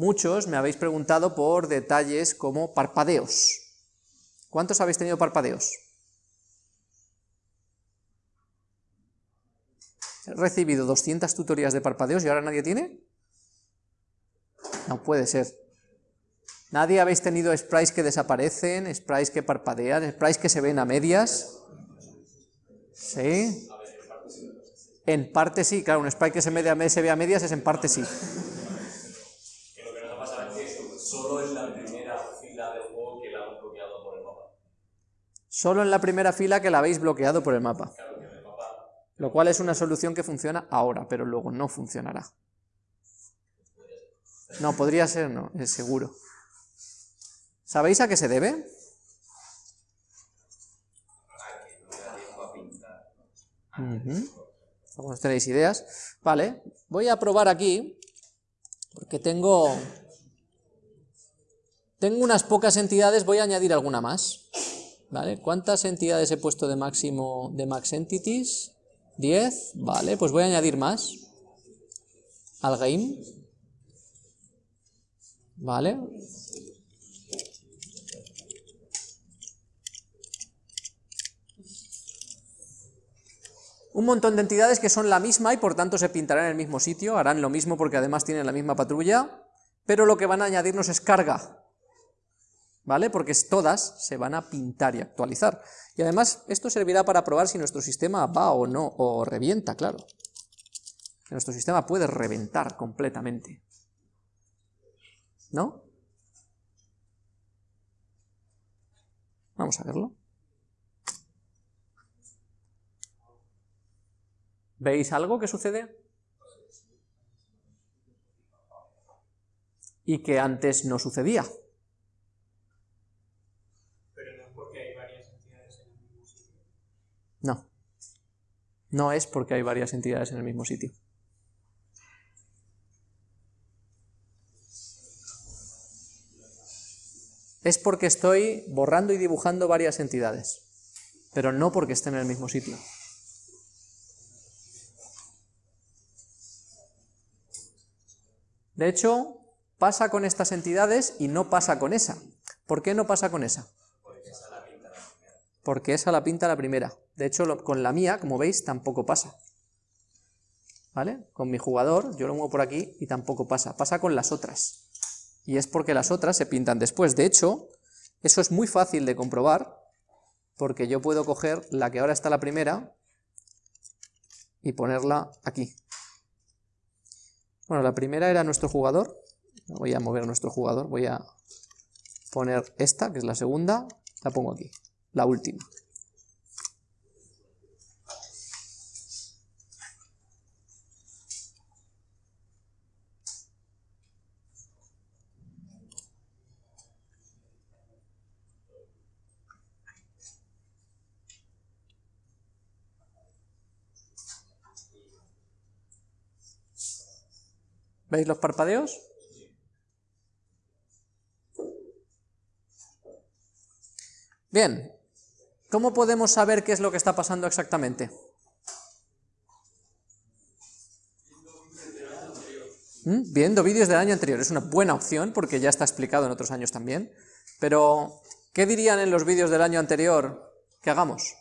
muchos me habéis preguntado por detalles como parpadeos. ¿Cuántos habéis tenido parpadeos? He recibido 200 tutorías de parpadeos y ahora nadie tiene. No puede ser. ¿Nadie habéis tenido sprites que desaparecen, sprites que parpadean, sprites que se ven a medias? ¿Sí? En parte sí, claro, un sprite que se, se ve a medias es en parte sí. Que lo que nos ha pasado es que solo en la primera fila del juego que la hemos bloqueado por el mapa. Solo en la primera fila que la habéis bloqueado por el mapa. Claro, que en el mapa Lo cual es una solución que funciona ahora, pero luego no funcionará. No, podría ser, no, es seguro. ¿Sabéis a qué se debe? Ujú. Algunos tenéis ideas. Vale, voy a probar aquí, porque tengo, tengo unas pocas entidades, voy a añadir alguna más. ¿Vale? ¿Cuántas entidades he puesto de máximo de max entities? 10, vale, pues voy a añadir más al game. Vale. Un montón de entidades que son la misma y por tanto se pintarán en el mismo sitio, harán lo mismo porque además tienen la misma patrulla, pero lo que van a añadirnos es carga, ¿vale? Porque todas se van a pintar y actualizar. Y además esto servirá para probar si nuestro sistema va o no, o revienta, claro. Nuestro sistema puede reventar completamente. ¿No? Vamos a verlo. ¿Veis algo que sucede? Y que antes no sucedía. Pero no es porque hay varias entidades en el mismo sitio. No. No es porque hay varias entidades en el mismo sitio. Es porque estoy borrando y dibujando varias entidades, pero no porque estén en el mismo sitio. De hecho, pasa con estas entidades y no pasa con esa. ¿Por qué no pasa con esa? Porque esa la pinta la primera. De hecho, con la mía, como veis, tampoco pasa. ¿Vale? Con mi jugador, yo lo muevo por aquí y tampoco pasa. Pasa con las otras. Y es porque las otras se pintan después. De hecho, eso es muy fácil de comprobar, porque yo puedo coger la que ahora está la primera y ponerla aquí. Bueno, la primera era nuestro jugador. Voy a mover nuestro jugador. Voy a poner esta, que es la segunda. La pongo aquí. La última. ¿Veis los parpadeos? Bien, ¿cómo podemos saber qué es lo que está pasando exactamente? ¿Mm? Viendo vídeos del año anterior, es una buena opción porque ya está explicado en otros años también, pero ¿qué dirían en los vídeos del año anterior que hagamos?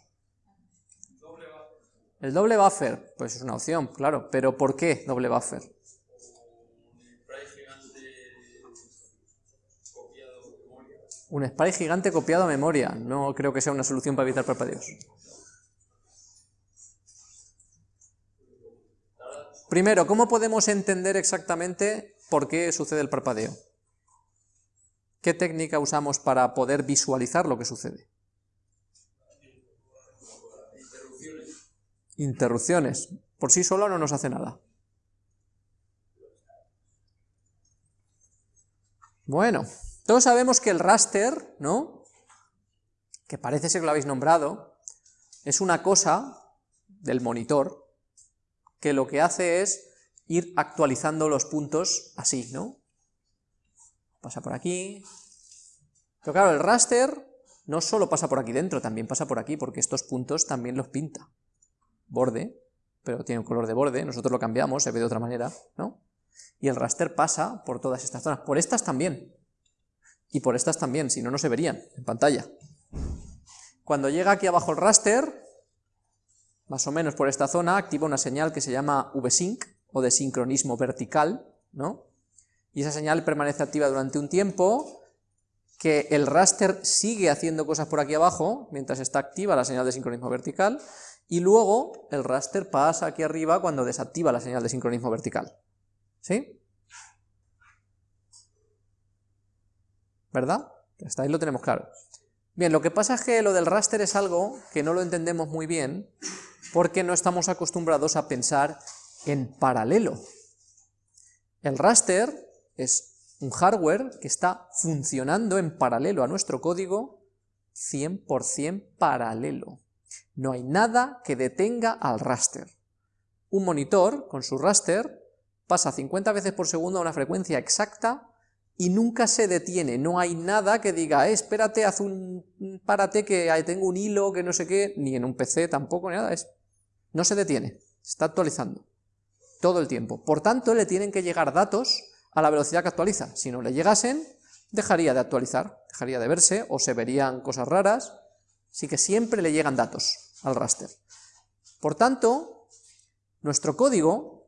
El doble buffer, pues es una opción, claro, pero ¿por qué doble buffer? Un spray gigante copiado a memoria. No creo que sea una solución para evitar parpadeos. Primero, ¿cómo podemos entender exactamente por qué sucede el parpadeo? ¿Qué técnica usamos para poder visualizar lo que sucede? Interrupciones. Por sí solo no nos hace nada. Bueno, todos sabemos que el raster, ¿no? Que parece ser que lo habéis nombrado, es una cosa del monitor que lo que hace es ir actualizando los puntos así, ¿no? Pasa por aquí. Pero claro, el raster no solo pasa por aquí dentro, también pasa por aquí, porque estos puntos también los pinta. Borde, pero tiene un color de borde, nosotros lo cambiamos, se ve de otra manera, ¿no? Y el raster pasa por todas estas zonas, por estas también, y por estas también, si no, no se verían en pantalla. Cuando llega aquí abajo el raster, más o menos por esta zona, activa una señal que se llama VSync, o de sincronismo vertical, ¿no? Y esa señal permanece activa durante un tiempo, que el raster sigue haciendo cosas por aquí abajo, mientras está activa la señal de sincronismo vertical, y luego el raster pasa aquí arriba cuando desactiva la señal de sincronismo vertical. ¿Sí? ¿Verdad? Hasta ahí lo tenemos claro. Bien, lo que pasa es que lo del raster es algo que no lo entendemos muy bien, porque no estamos acostumbrados a pensar en paralelo. El raster es un hardware que está funcionando en paralelo a nuestro código 100% paralelo. No hay nada que detenga al raster. Un monitor, con su raster, pasa 50 veces por segundo a una frecuencia exacta y nunca se detiene, no hay nada que diga, eh, espérate, haz un, párate que tengo un hilo, que no sé qué, ni en un PC tampoco, ni nada, es, no se detiene, se está actualizando todo el tiempo. Por tanto, le tienen que llegar datos a la velocidad que actualiza, si no le llegasen, dejaría de actualizar, dejaría de verse, o se verían cosas raras, Así que siempre le llegan datos al raster. Por tanto, nuestro código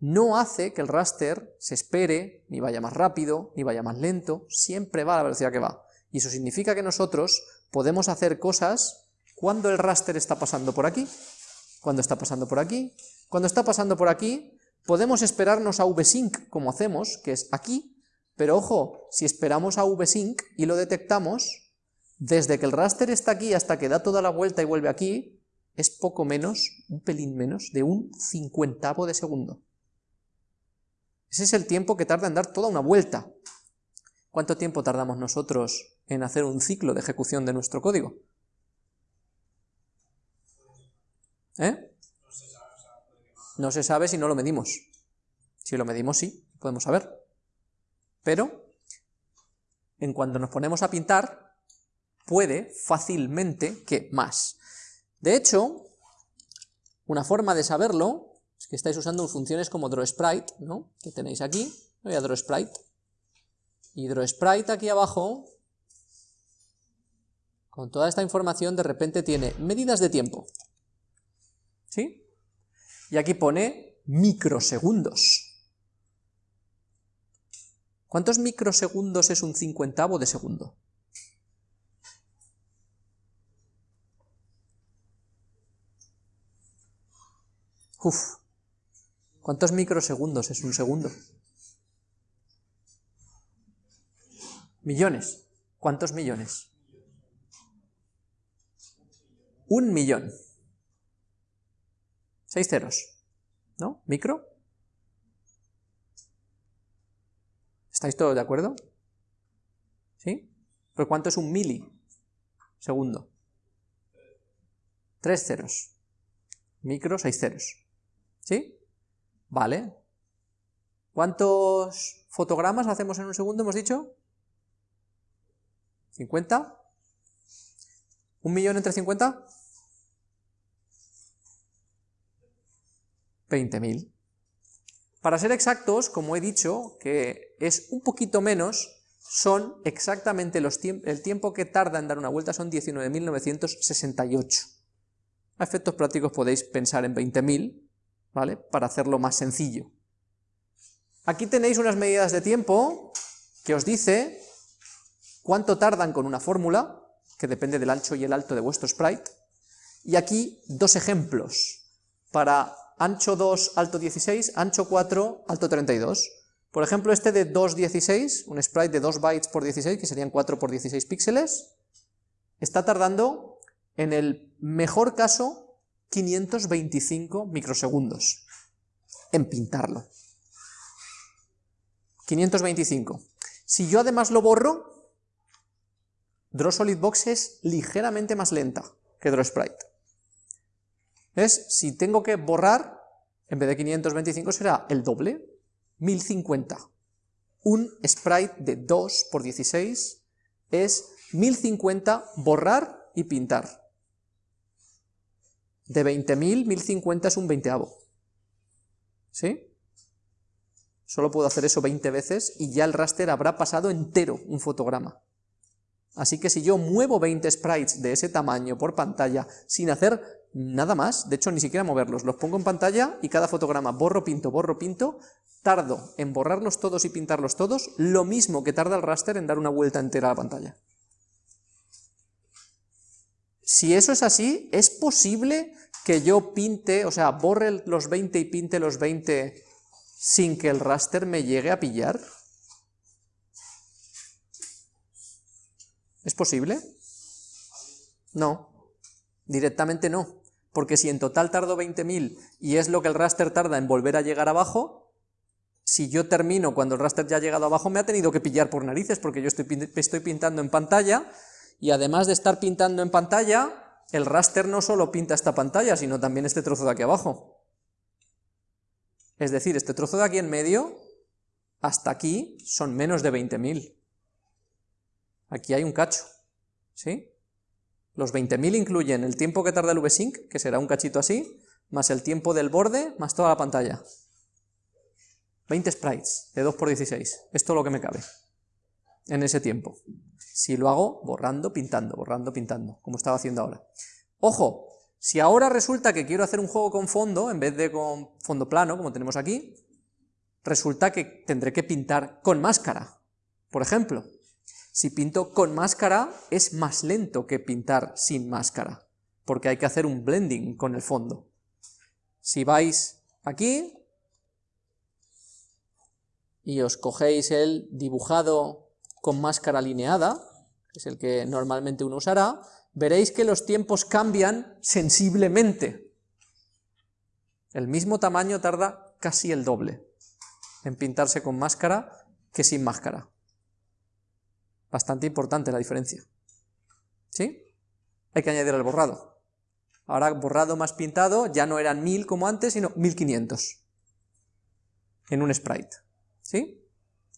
no hace que el raster se espere, ni vaya más rápido, ni vaya más lento, siempre va a la velocidad que va. Y eso significa que nosotros podemos hacer cosas cuando el raster está pasando por aquí, cuando está pasando por aquí, cuando está pasando por aquí, podemos esperarnos a vsync como hacemos, que es aquí, pero ojo, si esperamos a vsync y lo detectamos, desde que el raster está aquí hasta que da toda la vuelta y vuelve aquí, es poco menos, un pelín menos, de un cincuentavo de segundo. Ese es el tiempo que tarda en dar toda una vuelta. ¿Cuánto tiempo tardamos nosotros en hacer un ciclo de ejecución de nuestro código? ¿Eh? No se sabe si no lo medimos. Si lo medimos, sí, podemos saber. Pero, en cuanto nos ponemos a pintar, puede fácilmente que más. De hecho, una forma de saberlo es que estáis usando funciones como drawSprite, ¿no? que tenéis aquí, voy a drawSprite, y drawSprite aquí abajo, con toda esta información de repente tiene medidas de tiempo, ¿sí? Y aquí pone microsegundos. ¿Cuántos microsegundos es un cincuentavo de segundo? Uf, ¿cuántos microsegundos es un segundo? Millones. ¿Cuántos millones? Un millón. Seis ceros. ¿No? ¿Micro? ¿Estáis todos de acuerdo? ¿Sí? ¿Pero cuánto es un milisegundo? Tres ceros. Micro, seis ceros. ¿Sí? Vale. ¿Cuántos fotogramas hacemos en un segundo, hemos dicho? ¿50? ¿Un millón entre 50? 20.000. Para ser exactos, como he dicho, que es un poquito menos, son exactamente los el tiempo que tarda en dar una vuelta son 19.968. A efectos prácticos podéis pensar en 20.000, ¿vale? Para hacerlo más sencillo. Aquí tenéis unas medidas de tiempo que os dice cuánto tardan con una fórmula, que depende del ancho y el alto de vuestro sprite, y aquí dos ejemplos, para ancho 2, alto 16, ancho 4, alto 32. Por ejemplo, este de 2.16, un sprite de 2 bytes por 16, que serían 4 por 16 píxeles, está tardando, en el mejor caso, 525 microsegundos en pintarlo. 525. Si yo además lo borro, Draw Solid Box es ligeramente más lenta que Draw Sprite. Es, si tengo que borrar, en vez de 525 será el doble, 1050. Un sprite de 2 por 16 es 1050 borrar y pintar. De 20.000, 1050 es un veinteavo. ¿Sí? Solo puedo hacer eso 20 veces y ya el raster habrá pasado entero un fotograma. Así que si yo muevo 20 sprites de ese tamaño por pantalla sin hacer nada más, de hecho ni siquiera moverlos, los pongo en pantalla y cada fotograma borro, pinto, borro, pinto, tardo en borrarlos todos y pintarlos todos lo mismo que tarda el raster en dar una vuelta entera a la pantalla. Si eso es así, ¿es posible que yo pinte, o sea, borre los 20 y pinte los 20 sin que el raster me llegue a pillar? ¿Es posible? No, directamente no, porque si en total tardo 20.000 y es lo que el raster tarda en volver a llegar abajo, si yo termino cuando el raster ya ha llegado abajo me ha tenido que pillar por narices porque yo estoy, estoy pintando en pantalla y además de estar pintando en pantalla, el raster no solo pinta esta pantalla, sino también este trozo de aquí abajo. Es decir, este trozo de aquí en medio, hasta aquí, son menos de 20.000. Aquí hay un cacho, ¿sí? Los 20.000 incluyen el tiempo que tarda el VSync, que será un cachito así, más el tiempo del borde, más toda la pantalla. 20 sprites de 2x16, esto es lo que me cabe en ese tiempo. Si lo hago borrando, pintando, borrando, pintando, como estaba haciendo ahora. ¡Ojo! Si ahora resulta que quiero hacer un juego con fondo, en vez de con fondo plano, como tenemos aquí, resulta que tendré que pintar con máscara, por ejemplo. Si pinto con máscara, es más lento que pintar sin máscara, porque hay que hacer un blending con el fondo. Si vais aquí, y os cogéis el dibujado con máscara alineada, que es el que normalmente uno usará, veréis que los tiempos cambian sensiblemente. El mismo tamaño tarda casi el doble en pintarse con máscara que sin máscara. Bastante importante la diferencia. ¿Sí? Hay que añadir el borrado. Ahora borrado más pintado ya no eran 1000 como antes, sino 1500 en un sprite. ¿Sí?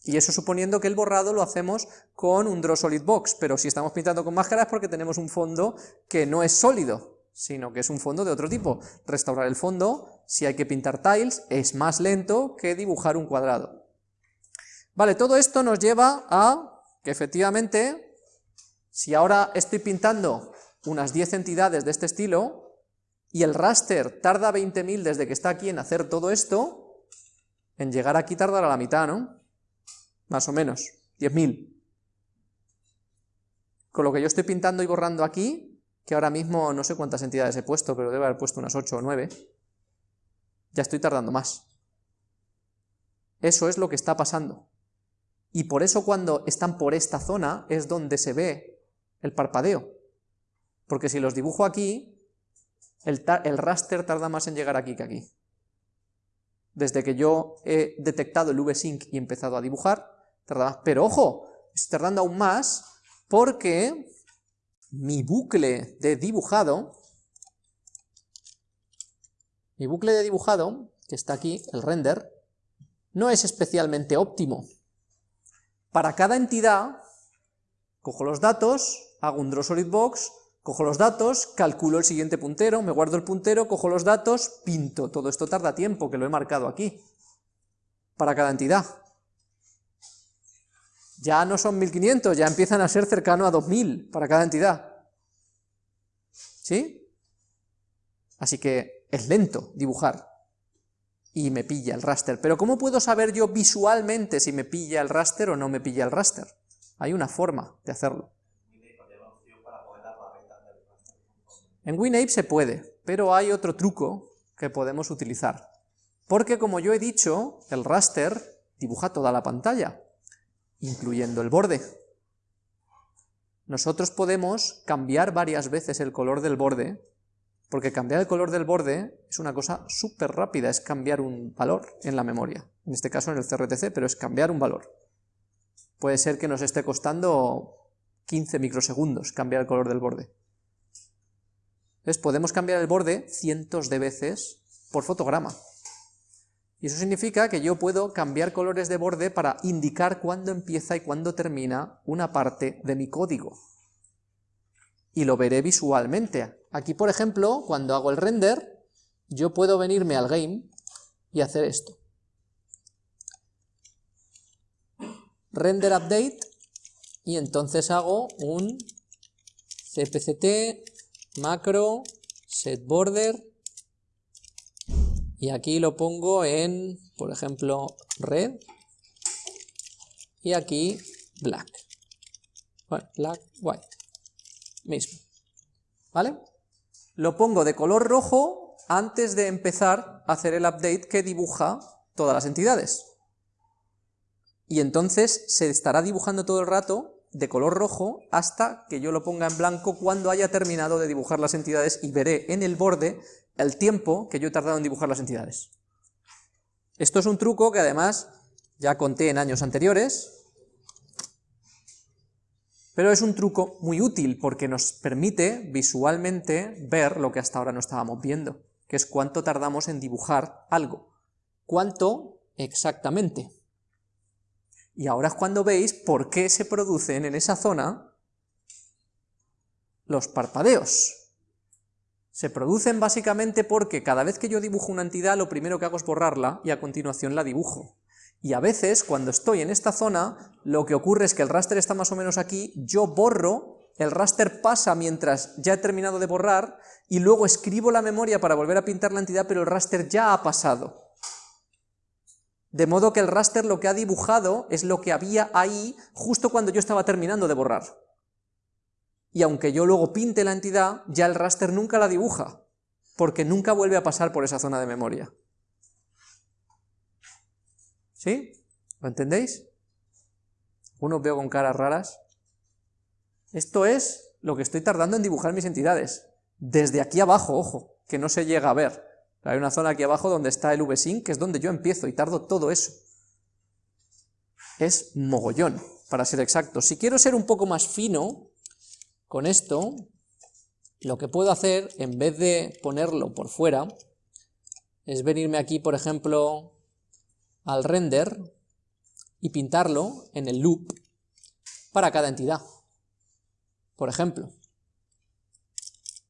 Y eso suponiendo que el borrado lo hacemos con un Draw Solid Box, pero si estamos pintando con máscara es porque tenemos un fondo que no es sólido, sino que es un fondo de otro tipo. Restaurar el fondo, si hay que pintar tiles, es más lento que dibujar un cuadrado. Vale, todo esto nos lleva a que efectivamente, si ahora estoy pintando unas 10 entidades de este estilo, y el raster tarda 20.000 desde que está aquí en hacer todo esto, en llegar aquí tardará la mitad, ¿no? Más o menos, 10.000. Con lo que yo estoy pintando y borrando aquí, que ahora mismo no sé cuántas entidades he puesto, pero debe haber puesto unas 8 o 9, ya estoy tardando más. Eso es lo que está pasando. Y por eso cuando están por esta zona es donde se ve el parpadeo. Porque si los dibujo aquí, el, el raster tarda más en llegar aquí que aquí. Desde que yo he detectado el V-Sync y empezado a dibujar, pero ojo, estoy tardando aún más porque mi bucle de dibujado, mi bucle de dibujado, que está aquí, el render, no es especialmente óptimo. Para cada entidad, cojo los datos, hago un draw solid box, cojo los datos, calculo el siguiente puntero, me guardo el puntero, cojo los datos, pinto. Todo esto tarda tiempo, que lo he marcado aquí, para cada entidad ya no son 1500, ya empiezan a ser cercano a 2000 para cada entidad. ¿Sí? Así que es lento dibujar y me pilla el raster. Pero ¿cómo puedo saber yo visualmente si me pilla el raster o no me pilla el raster? Hay una forma de hacerlo. En WinApe se puede, pero hay otro truco que podemos utilizar. Porque como yo he dicho, el raster dibuja toda la pantalla incluyendo el borde. Nosotros podemos cambiar varias veces el color del borde, porque cambiar el color del borde es una cosa súper rápida, es cambiar un valor en la memoria, en este caso en el CRTC, pero es cambiar un valor. Puede ser que nos esté costando 15 microsegundos cambiar el color del borde. Entonces podemos cambiar el borde cientos de veces por fotograma. Y eso significa que yo puedo cambiar colores de borde para indicar cuándo empieza y cuándo termina una parte de mi código. Y lo veré visualmente. Aquí, por ejemplo, cuando hago el render, yo puedo venirme al game y hacer esto. render update, y entonces hago un cpct macro set border, y aquí lo pongo en, por ejemplo, red, y aquí black. Bueno, black, white, mismo. ¿Vale? Lo pongo de color rojo antes de empezar a hacer el update que dibuja todas las entidades. Y entonces se estará dibujando todo el rato de color rojo hasta que yo lo ponga en blanco cuando haya terminado de dibujar las entidades y veré en el borde el tiempo que yo he tardado en dibujar las entidades. Esto es un truco que además ya conté en años anteriores, pero es un truco muy útil porque nos permite visualmente ver lo que hasta ahora no estábamos viendo, que es cuánto tardamos en dibujar algo. ¿Cuánto exactamente? Y ahora es cuando veis por qué se producen en esa zona los parpadeos. Se producen básicamente porque cada vez que yo dibujo una entidad, lo primero que hago es borrarla y a continuación la dibujo. Y a veces, cuando estoy en esta zona, lo que ocurre es que el raster está más o menos aquí, yo borro, el raster pasa mientras ya he terminado de borrar, y luego escribo la memoria para volver a pintar la entidad, pero el raster ya ha pasado. De modo que el raster lo que ha dibujado es lo que había ahí justo cuando yo estaba terminando de borrar. Y aunque yo luego pinte la entidad, ya el raster nunca la dibuja, porque nunca vuelve a pasar por esa zona de memoria. ¿Sí? ¿Lo entendéis? Uno veo con caras raras. Esto es lo que estoy tardando en dibujar mis entidades. Desde aquí abajo, ojo, que no se llega a ver. Hay una zona aquí abajo donde está el VSync, que es donde yo empiezo y tardo todo eso. Es mogollón, para ser exacto. Si quiero ser un poco más fino con esto, lo que puedo hacer, en vez de ponerlo por fuera, es venirme aquí, por ejemplo, al render y pintarlo en el loop para cada entidad. Por ejemplo,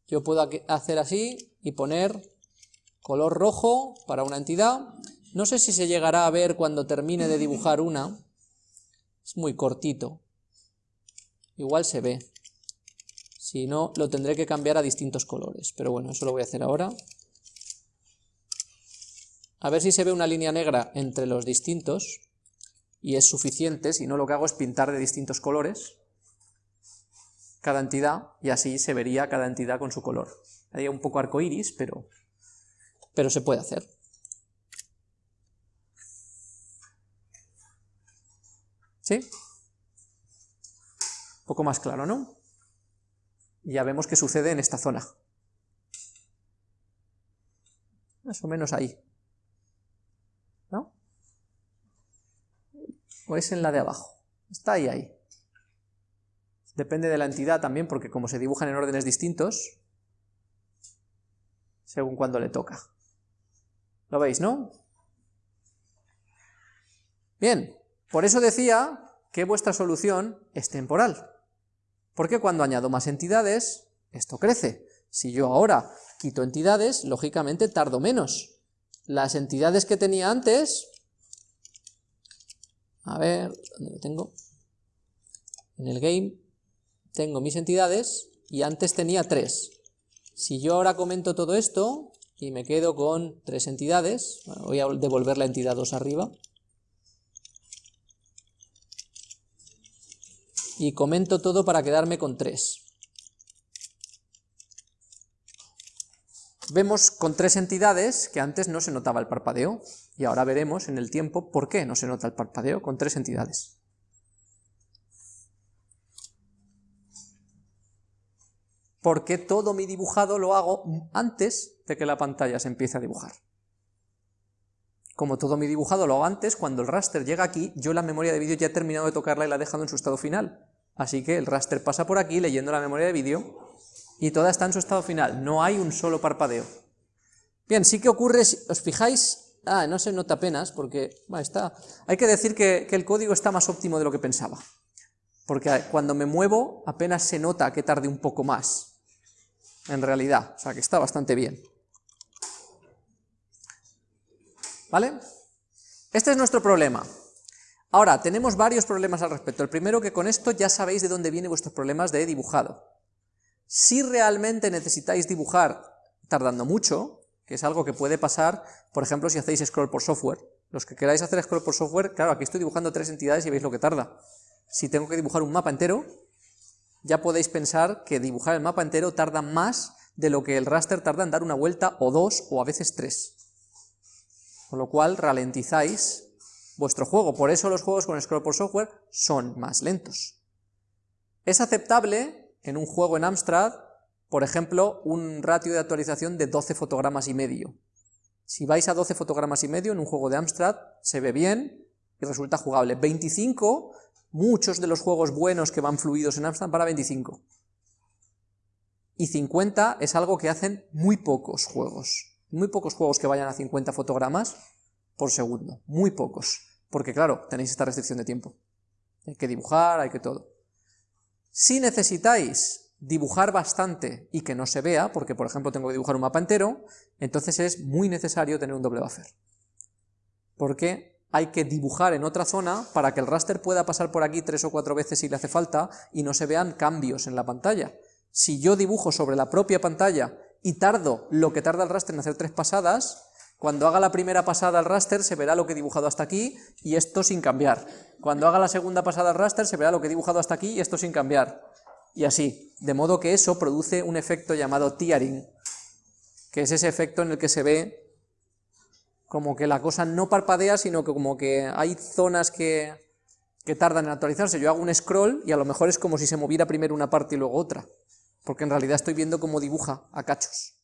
yo puedo hacer así y poner color rojo para una entidad. No sé si se llegará a ver cuando termine de dibujar una. Es muy cortito. Igual se ve. Si no, lo tendré que cambiar a distintos colores. Pero bueno, eso lo voy a hacer ahora. A ver si se ve una línea negra entre los distintos. Y es suficiente, si no lo que hago es pintar de distintos colores cada entidad, y así se vería cada entidad con su color. Haría un poco arcoiris, pero pero se puede hacer. ¿Sí? Un poco más claro, ¿no? Ya vemos qué sucede en esta zona. Más o menos ahí. ¿No? O es en la de abajo. Está ahí, ahí. Depende de la entidad también, porque como se dibujan en órdenes distintos, según cuando le toca. ¿Lo veis, no? Bien, por eso decía que vuestra solución es temporal. Porque cuando añado más entidades, esto crece. Si yo ahora quito entidades, lógicamente tardo menos. Las entidades que tenía antes... A ver, ¿dónde lo tengo? En el game tengo mis entidades y antes tenía tres. Si yo ahora comento todo esto, y me quedo con tres entidades, voy a devolver la entidad 2 arriba, y comento todo para quedarme con tres. Vemos con tres entidades que antes no se notaba el parpadeo, y ahora veremos en el tiempo por qué no se nota el parpadeo con tres entidades. porque todo mi dibujado lo hago antes de que la pantalla se empiece a dibujar. Como todo mi dibujado lo hago antes, cuando el raster llega aquí, yo la memoria de vídeo ya he terminado de tocarla y la he dejado en su estado final. Así que el raster pasa por aquí leyendo la memoria de vídeo y toda está en su estado final, no hay un solo parpadeo. Bien, sí que ocurre, si os fijáis, ah, no se nota apenas, porque, bueno, está, hay que decir que, que el código está más óptimo de lo que pensaba. Porque cuando me muevo apenas se nota que tarde un poco más, en realidad, o sea que está bastante bien. ¿Vale? Este es nuestro problema. Ahora, tenemos varios problemas al respecto. El primero que con esto ya sabéis de dónde vienen vuestros problemas de dibujado. Si realmente necesitáis dibujar tardando mucho, que es algo que puede pasar, por ejemplo, si hacéis scroll por software. Los que queráis hacer scroll por software, claro, aquí estoy dibujando tres entidades y veis lo que tarda. Si tengo que dibujar un mapa entero, ya podéis pensar que dibujar el mapa entero tarda más de lo que el raster tarda en dar una vuelta o dos o a veces tres. Con lo cual ralentizáis vuestro juego. Por eso los juegos con scroll por software son más lentos. Es aceptable en un juego en Amstrad, por ejemplo, un ratio de actualización de 12 fotogramas y medio. Si vais a 12 fotogramas y medio en un juego de Amstrad, se ve bien y resulta jugable. 25, muchos de los juegos buenos que van fluidos en Amstrad para 25. Y 50 es algo que hacen muy pocos juegos. Muy pocos juegos que vayan a 50 fotogramas por segundo, muy pocos, porque claro, tenéis esta restricción de tiempo. Hay que dibujar, hay que todo. Si necesitáis dibujar bastante y que no se vea, porque por ejemplo tengo que dibujar un mapa entero, entonces es muy necesario tener un doble buffer. Porque hay que dibujar en otra zona para que el raster pueda pasar por aquí tres o cuatro veces si le hace falta y no se vean cambios en la pantalla. Si yo dibujo sobre la propia pantalla y tardo lo que tarda el raster en hacer tres pasadas, cuando haga la primera pasada al raster se verá lo que he dibujado hasta aquí y esto sin cambiar. Cuando haga la segunda pasada al raster se verá lo que he dibujado hasta aquí y esto sin cambiar. Y así, de modo que eso produce un efecto llamado tearing, que es ese efecto en el que se ve como que la cosa no parpadea, sino que como que hay zonas que, que tardan en actualizarse. Yo hago un scroll y a lo mejor es como si se moviera primero una parte y luego otra, porque en realidad estoy viendo cómo dibuja a cachos.